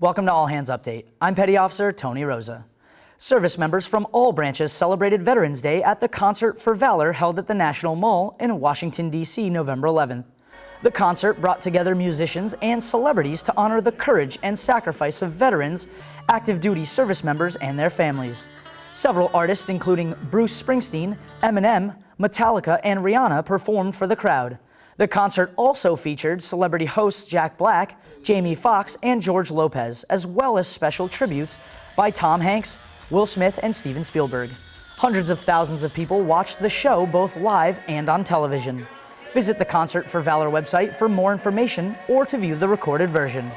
Welcome to All Hands Update. I'm Petty Officer Tony Rosa. Service members from all branches celebrated Veterans Day at the Concert for Valor held at the National Mall in Washington, D.C. November 11th. The concert brought together musicians and celebrities to honor the courage and sacrifice of veterans, active duty service members, and their families. Several artists, including Bruce Springsteen, Eminem, Metallica, and Rihanna, performed for the crowd. The concert also featured celebrity hosts Jack Black, Jamie Foxx, and George Lopez, as well as special tributes by Tom Hanks, Will Smith, and Steven Spielberg. Hundreds of thousands of people watched the show both live and on television. Visit the Concert for Valor website for more information or to view the recorded version.